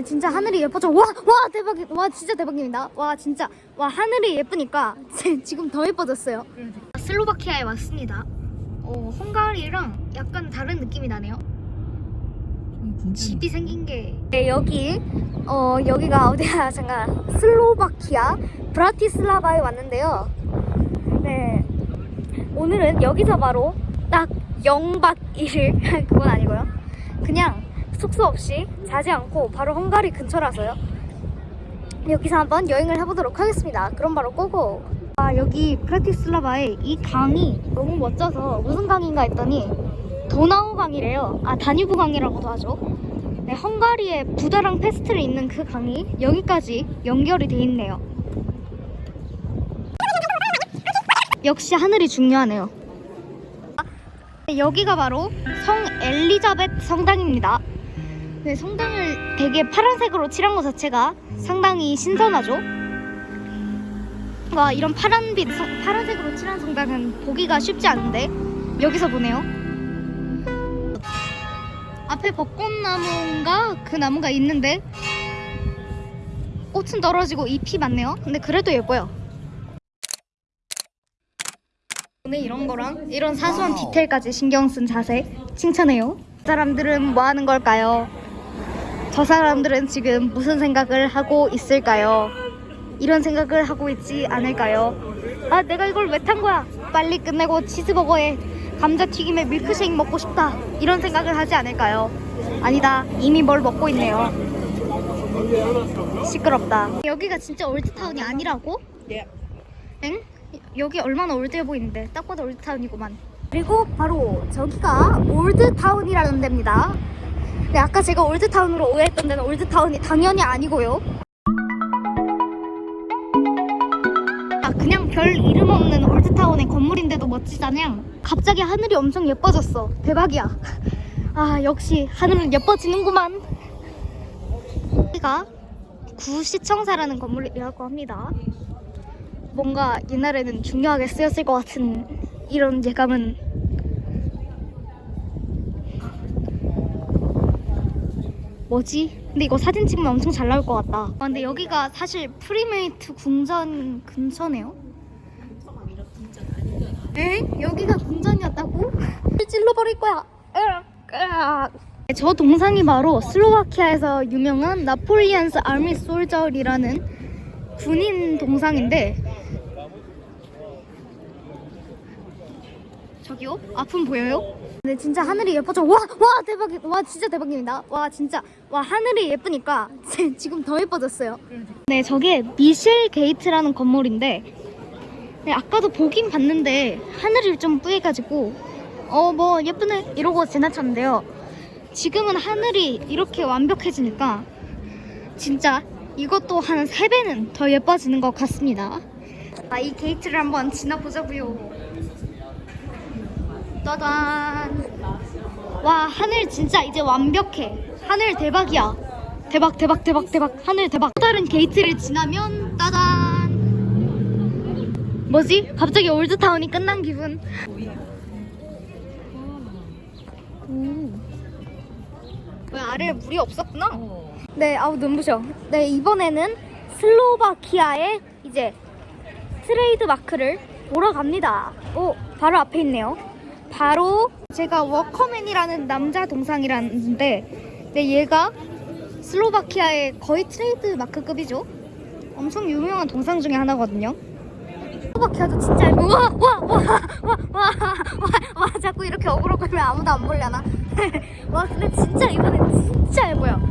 근데 진짜 하늘이 예뻐져. 와, 와 대박. 와 진짜 대박입니다. 와 진짜 와 하늘이 예쁘니까 지금 더 예뻐졌어요. 슬로바키아에 왔습니다. 어, 헝가리랑 약간 다른 느낌이 나네요. 집이 생긴 게. 네, 여기 어 여기가 어디야? 잠깐 슬로바키아 브라티슬라바에 왔는데요. 네, 오늘은 여기서 바로 딱 0박 1일 그건 아니고요. 그냥 숙소 없이 자지 않고 바로 헝가리 근처라서요. 여기서 한번 여행을 해보도록 하겠습니다. 그럼 바로 고고. 아 여기 브라티슬라바에 이 강이 너무 멋져서 무슨 강인가 했더니 도나우 강이래요. 아 다뉴브 강이라고도 하죠. 네, 헝가리에 부다랑 페스트를 잇는 그 강이 여기까지 연결이 돼 있네요. 역시 하늘이 중요하네요. 네, 여기가 바로 성 엘리자벳 성당입니다. 네, 성당을 되게 파란색으로 칠한 것 자체가 상당히 신선하죠. 와 이런 파란빛 성- 파란색으로 칠한 성당은 보기가 쉽지 않은데 여기서 보네요. 앞에 벚꽃나무인가 그 나무가 있는데 꽃은 떨어지고 잎이 많네요. 근데 그래도 예뻐요. 오늘 이런 거랑 이런 사소한 디테일까지 신경 쓴 자세 칭찬해요. 이 사람들은 뭐 하는 걸까요? 저 사람들은 지금 무슨 생각을 하고 있을까요? 이런 생각을 하고 있지 않을까요? 아 내가 이걸 왜 탄 거야? 빨리 끝내고 치즈버거에 감자튀김에 밀크쉐이크 먹고 싶다 이런 생각을 하지 않을까요? 아니다 이미 뭘 먹고 있네요 시끄럽다 여기가 진짜 올드타운이 아니라고? 엥? 여기 얼마나 old해 보이는데 딱 봐도 old town이구만 그리고 바로 저기가 old town이라는 데입니다 네, 아까 제가 old town으로 오해했던 데는 old town이 당연히 아니고요. 아 그냥 별 이름 없는 old town의 건물인데도 멋지잖아요 갑자기 하늘이 엄청 예뻐졌어. 대박이야. 아 역시 하늘은 예뻐지는구만. 여기가 구시청사라는 건물이라고 합니다. 뭔가 옛날에는 중요하게 쓰였을 것 같은 이런 예감은 뭐지? 근데 이거 사진 찍으면 엄청 잘 나올 것 같다. 아, 근데 여기가 사실 프리메이트 궁전 근처네요. 에? 여기가 궁전이었다고? 찔러버릴 거야. 저 동상이 바로 슬로바키아에서 유명한 Napoleon's Army Soldier라는 군인 동상인데 저기요? 앞은 보여요? 근데 진짜 하늘이 예뻐져. 와, 와 대박, 와 진짜 대박입니다. 와 진짜, 와 하늘이 예쁘니까 지금 더 예뻐졌어요. 네, 저게 미셸 게이트라는 건물인데, 네 아까도 보긴 봤는데 하늘이 좀 뿌해가지고, 어 뭐 예쁘네 이러고 지나쳤는데요. 지금은 하늘이 이렇게 완벽해지니까 진짜 이것도 한 3배는 더 예뻐지는 것 같습니다. 아, 이 게이트를 한번 지나보자고요. 따단 와 하늘 진짜 이제 완벽해. 하늘 대박이야. 대박 대박 대박 대박. 하늘 대박. 또 다른 게이트를 지나면 따단 뭐지? 갑자기 old town이 끝난 기분. 오. 왜 아래에 물이 없었구나? 네 아우 눈부셔. 네 이번에는 슬로바키아의 이제 트레이드 마크를 보러 갑니다. 오 바로 앞에 있네요 바로 쟤가 worker man이라는 남자 동상이라는데 네, 얘가 슬로바키아의 거의 트레이드 마크급이죠. 엄청 유명한 동상 중에 하나거든요. 슬로바키아도 진짜 예뻐. 와, 와, 와, 와, 와, 와, 와, 자꾸 이렇게 어그로 끌면 아무도 안 보려나? 와, 근데 진짜 이번엔 진짜 예뻐요.